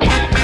Get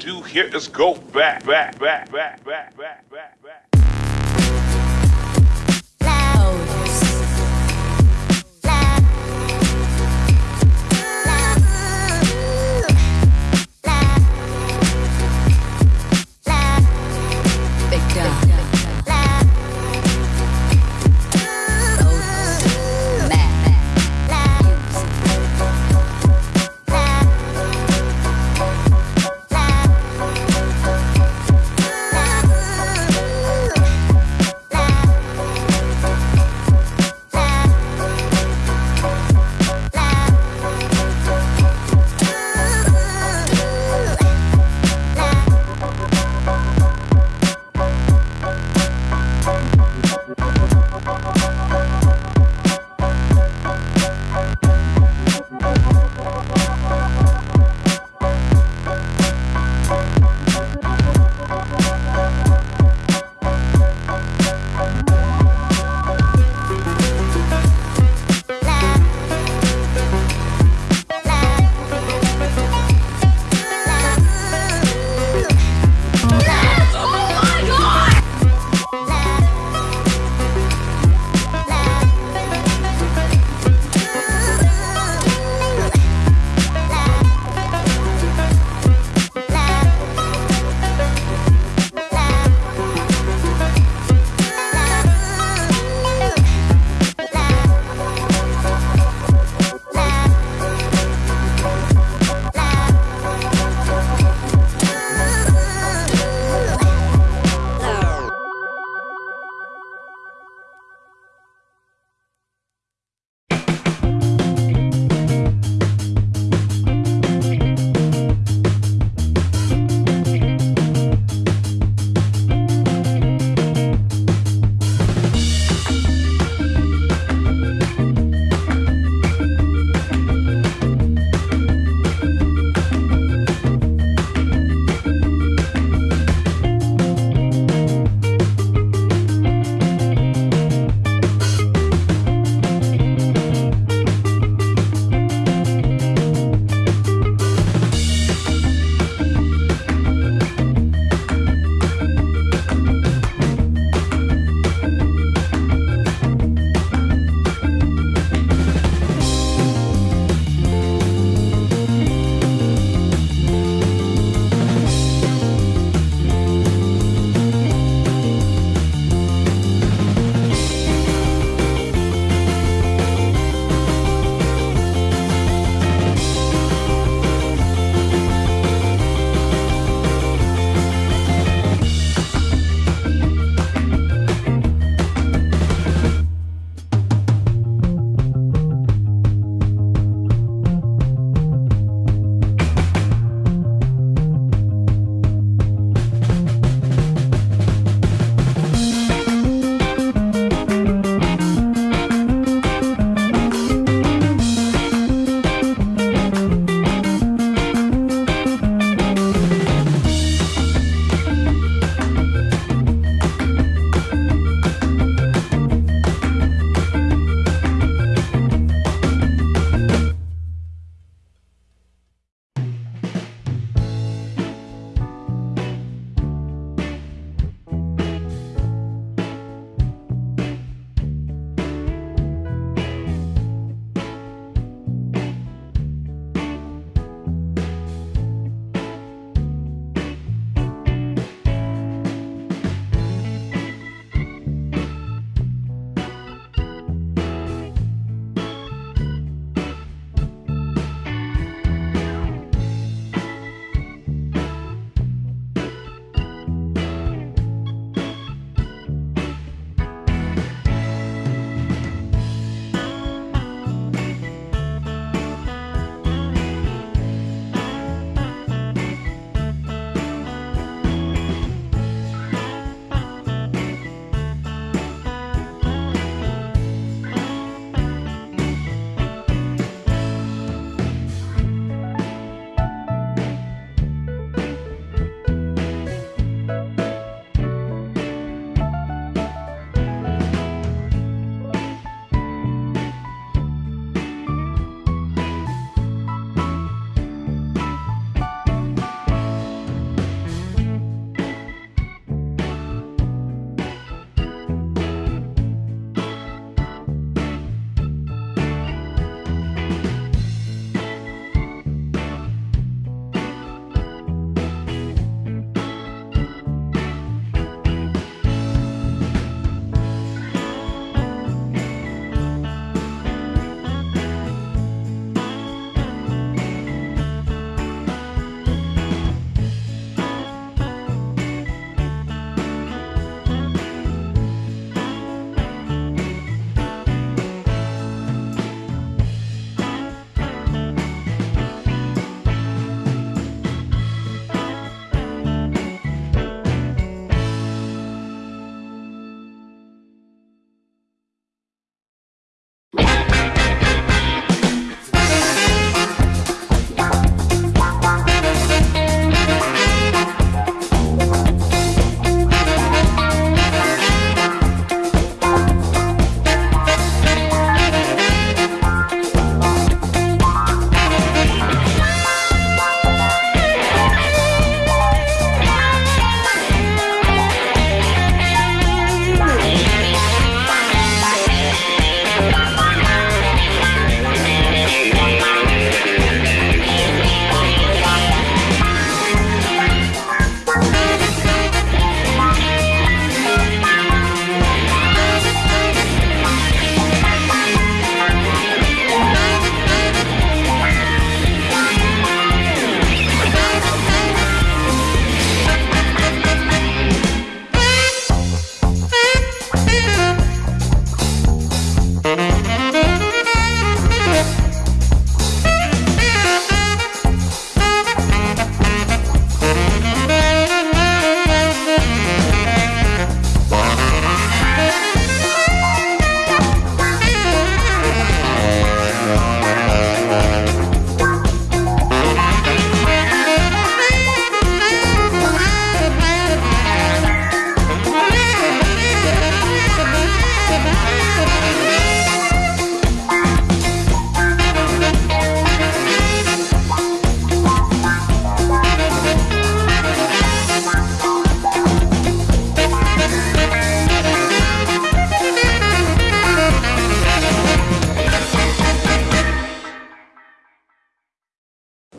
do here is go back, back, back, back, back, back, back, back.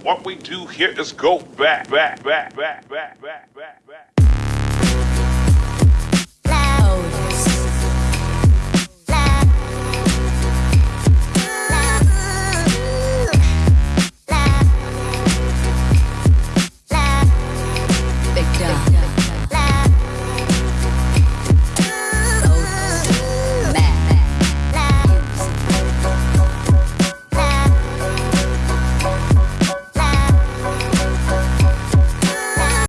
What we do here is go back, back, back, back, back, back, back, back. Oh,